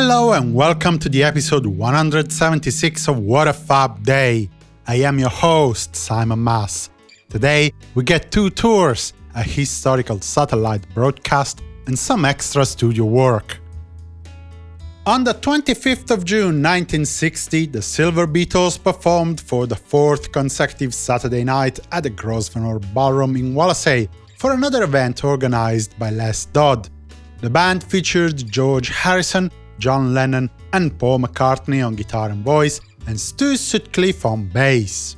Hello and welcome to the episode 176 of What a Fab Day. I am your host, Simon Mas. Today, we get two tours, a historical satellite broadcast, and some extra studio work. On the 25th of June 1960, the Silver Beatles performed for the fourth consecutive Saturday night at the Grosvenor Ballroom in Wallasey for another event organized by Les Dodd. The band featured George Harrison, John Lennon and Paul McCartney on guitar and voice, and Stu Sutcliffe on bass.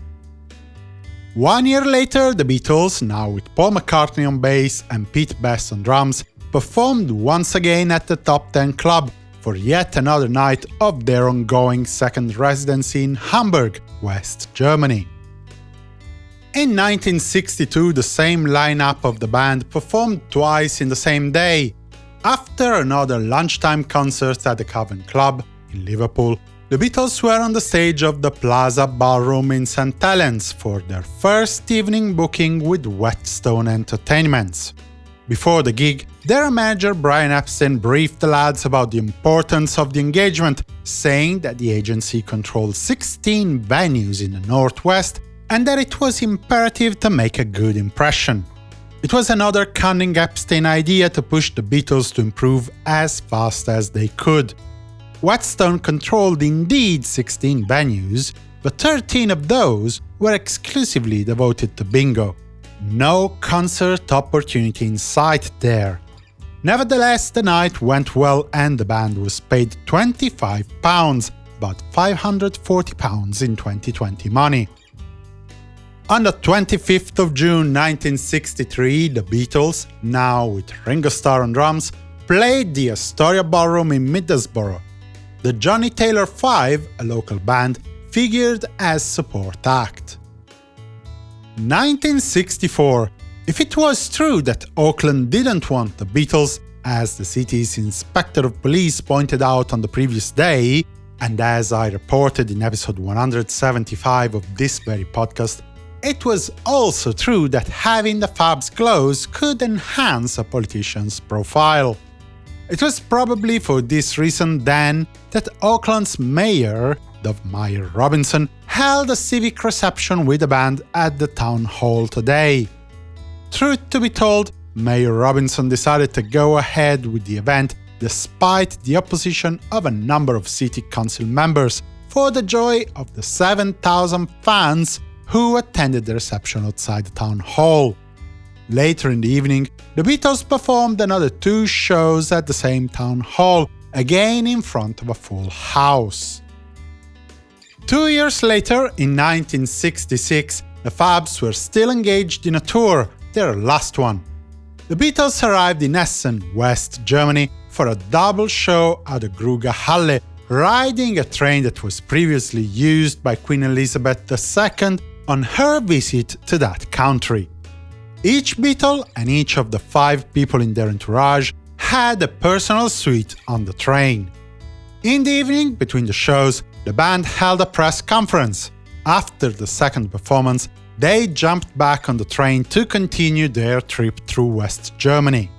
One year later, the Beatles, now with Paul McCartney on bass and Pete Best on drums, performed once again at the Top 10 Club for yet another night of their ongoing second residency in Hamburg, West Germany. In 1962, the same lineup of the band performed twice in the same day, after another lunchtime concert at the Cavern Club in Liverpool, the Beatles were on the stage of the Plaza Ballroom in St Helens for their first evening booking with Whetstone Entertainments. Before the gig, their manager Brian Epstein briefed the lads about the importance of the engagement, saying that the agency controlled 16 venues in the Northwest and that it was imperative to make a good impression. It was another cunning Epstein idea to push the Beatles to improve as fast as they could. Whetstone controlled indeed 16 venues, but 13 of those were exclusively devoted to bingo. No concert opportunity in sight there. Nevertheless, the night went well and the band was paid £25, about £540 in 2020 money. On the 25th of June 1963, the Beatles, now with Ringo Starr on drums, played the Astoria Ballroom in Middlesbrough. The Johnny Taylor 5, a local band, figured as support act. 1964. If it was true that Auckland didn't want the Beatles, as the city's inspector of police pointed out on the previous day, and as I reported in episode 175 of this very podcast, it was also true that having the Fabs close could enhance a politician's profile. It was probably for this reason then that Auckland's mayor, Dove-Myer Robinson, held a civic reception with the band at the town hall today. Truth to be told, Mayor Robinson decided to go ahead with the event despite the opposition of a number of city council members, for the joy of the 7,000 fans who attended the reception outside the town hall. Later in the evening, the Beatles performed another two shows at the same town hall, again in front of a full house. Two years later, in 1966, the Fabs were still engaged in a tour, their last one. The Beatles arrived in Essen, West Germany, for a double show at the Gruga Halle, riding a train that was previously used by Queen Elizabeth II on her visit to that country. Each Beatle and each of the five people in their entourage had a personal suite on the train. In the evening, between the shows, the band held a press conference. After the second performance, they jumped back on the train to continue their trip through West Germany.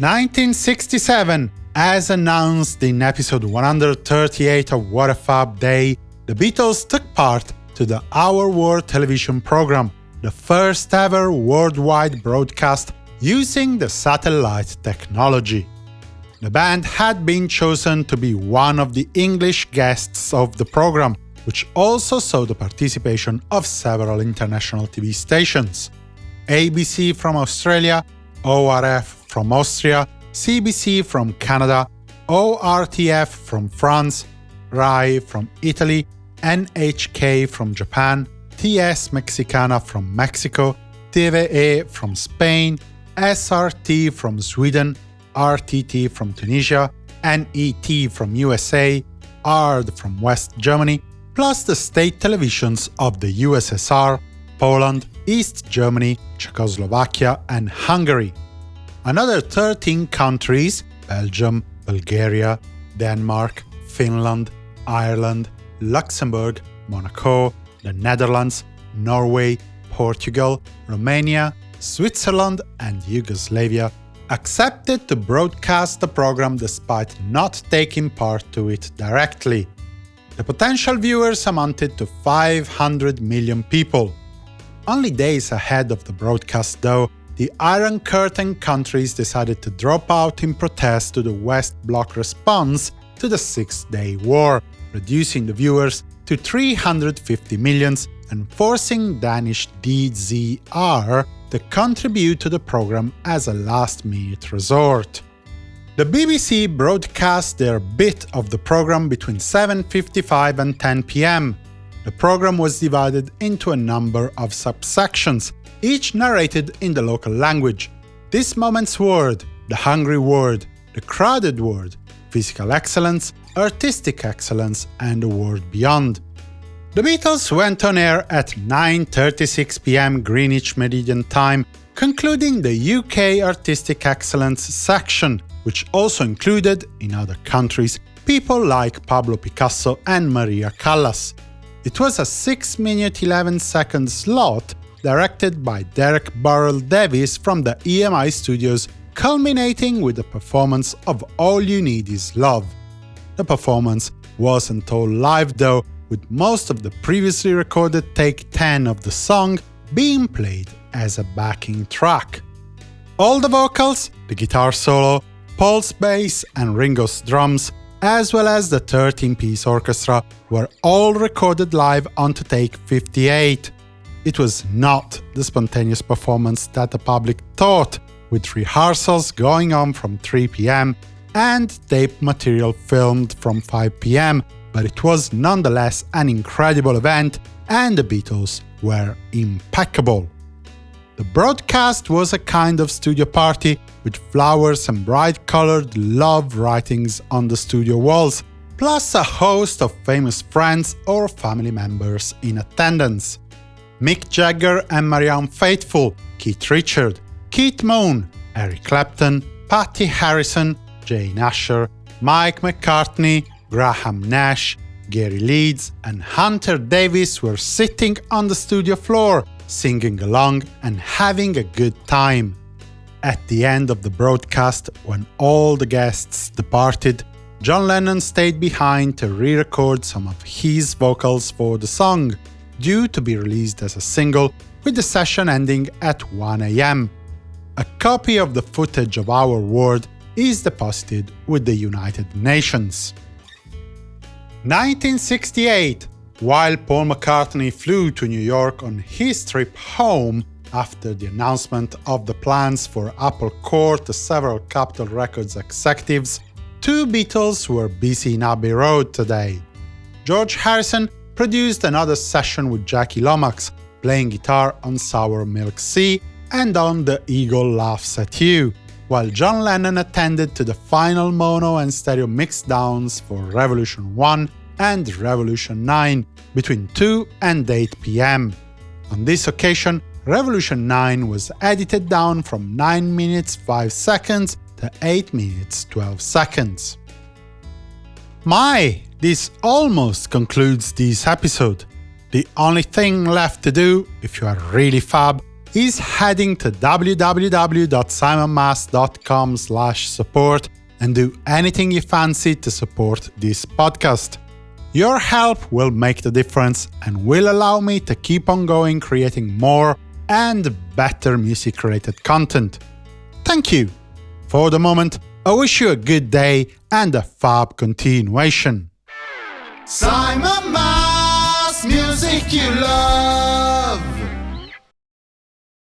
1967 As announced in episode 138 of What a Fab Day, the Beatles took part to the Our World television program, the first ever worldwide broadcast using the satellite technology. The band had been chosen to be one of the English guests of the program, which also saw the participation of several international TV stations. ABC from Australia, ORF from Austria, CBC from Canada, ORTF from France, RAI from Italy, NHK from Japan, TS Mexicana from Mexico, TVE from Spain, SRT from Sweden, RTT from Tunisia, NET from USA, ARD from West Germany, plus the state televisions of the USSR, Poland, East Germany, Czechoslovakia, and Hungary. Another 13 countries Belgium, Bulgaria, Denmark, Finland, Ireland, Luxembourg, Monaco, the Netherlands, Norway, Portugal, Romania, Switzerland and Yugoslavia accepted to broadcast the program despite not taking part to it directly. The potential viewers amounted to 500 million people. Only days ahead of the broadcast, though, the Iron Curtain countries decided to drop out in protest to the West Bloc response to the Six-Day War, reducing the viewers to 350 millions and forcing Danish DZR to contribute to the program as a last-minute resort. The BBC broadcast their bit of the program between 7.55 and 10 pm. The program was divided into a number of subsections, each narrated in the local language. This moment's word, the hungry word, the crowded word, physical excellence, artistic excellence, and the world beyond. The Beatles went on air at 9.36 pm Greenwich Meridian Time, concluding the UK Artistic Excellence section, which also included, in other countries, people like Pablo Picasso and Maria Callas. It was a 6 minute 11 second slot directed by Derek Burrell Davis from the EMI studios, culminating with the performance of All You Need Is Love. The performance wasn't all live though, with most of the previously recorded take 10 of the song being played as a backing track. All the vocals, the guitar solo, Paul's bass and Ringo's drums, as well as the 13-piece orchestra, were all recorded live onto take 58. It was not the spontaneous performance that the public thought, with rehearsals going on from 3 pm and tape material filmed from 5 pm, but it was nonetheless an incredible event and the Beatles were impeccable. The broadcast was a kind of studio party, with flowers and bright-colored love writings on the studio walls, plus a host of famous friends or family members in attendance. Mick Jagger and Marianne Faithfull, Keith Richard, Keith Moon, Eric Clapton, Patty Harrison, Jane Asher, Mike McCartney, Graham Nash, Gary Leeds and Hunter Davies were sitting on the studio floor, singing along and having a good time. At the end of the broadcast, when all the guests departed, John Lennon stayed behind to re-record some of his vocals for the song, due to be released as a single, with the session ending at 1am. A copy of the footage of Our World is deposited with the United Nations. 1968 while Paul McCartney flew to New York on his trip home after the announcement of the plans for Apple Corps to several Capitol Records executives, two Beatles were busy in Abbey Road today. George Harrison produced another session with Jackie Lomax, playing guitar on Sour Milk Sea and on The Eagle Laughs at You, while John Lennon attended to the final mono and stereo mixdowns for Revolution 1 and Revolution 9 between 2 and 8 pm. On this occasion, Revolution 9 was edited down from 9 minutes 5 seconds to 8 minutes 12 seconds. My, this almost concludes this episode. The only thing left to do, if you are really fab, is heading to www.simonmas.com support and do anything you fancy to support this podcast. Your help will make the difference and will allow me to keep on going creating more and better music-related content. Thank you! For the moment, I wish you a good day and a fab continuation. Simon Mas, music you love.